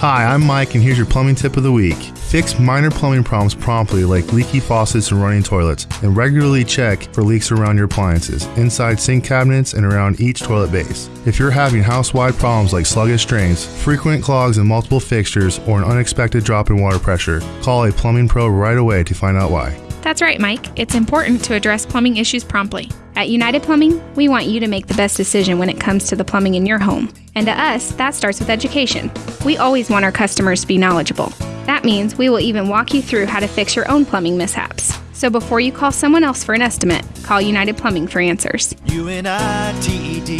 Hi, I'm Mike, and here's your plumbing tip of the week. Fix minor plumbing problems promptly, like leaky faucets and running toilets, and regularly check for leaks around your appliances, inside sink cabinets, and around each toilet base. If you're having house wide problems like sluggish drains, frequent clogs in multiple fixtures, or an unexpected drop in water pressure, call a plumbing pro right away to find out why. That's right, Mike. It's important to address plumbing issues promptly. At United Plumbing, we want you to make the best decision when it comes to the plumbing in your home. And to us, that starts with education. We always want our customers to be knowledgeable. That means we will even walk you through how to fix your own plumbing mishaps. So before you call someone else for an estimate, call United Plumbing for answers. U-N-I-T-E-D